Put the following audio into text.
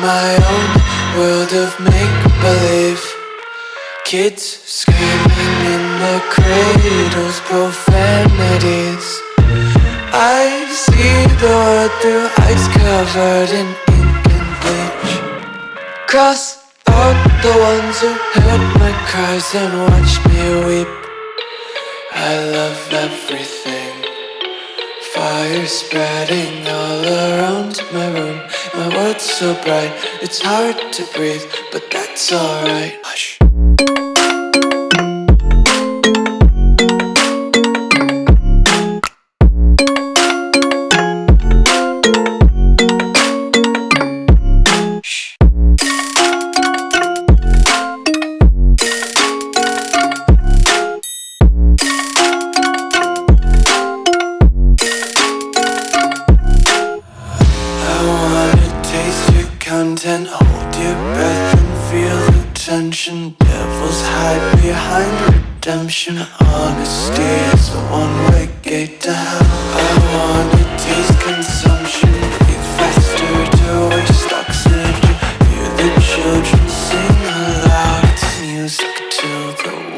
my own world of make-believe. Kids screaming in the cradles, profanities. I see the world through eyes covered in ink and bleach. Cross out the ones who heard my cries and watched me weep. I love everything Fire spreading all around my room. My world's so bright, it's hard to breathe But that's alright. Hush content Hold your breath and feel the tension. Devils hide behind redemption. Honesty is a one-way gate to hell. I wanna taste consumption. Breathe faster to waste oxygen. Hear the children sing aloud. It's music to the world